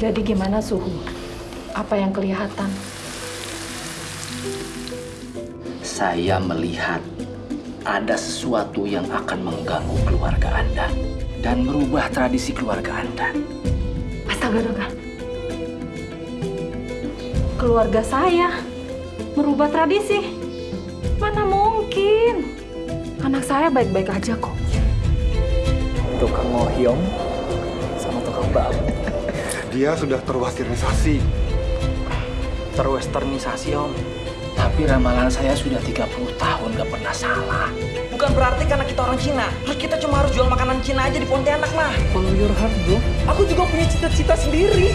Jadi gimana suhu? Apa yang kelihatan? Saya melihat ada sesuatu yang akan mengganggu keluarga Anda dan merubah tradisi keluarga Anda. Astaga, Doga. Keluarga saya merubah tradisi. Mana mungkin? Anak saya baik-baik aja kok. Tukang ngohyong sama tukang babu. Dia sudah terwasirisasi. Terwesternisasi, Om. Tapi ramalan saya sudah 30 tahun gak pernah salah. Bukan berarti karena kita orang Cina, terus kita cuma harus jual makanan Cina aja di Pontianak, mah. Follow your heart, bro. Aku juga punya cita-cita sendiri.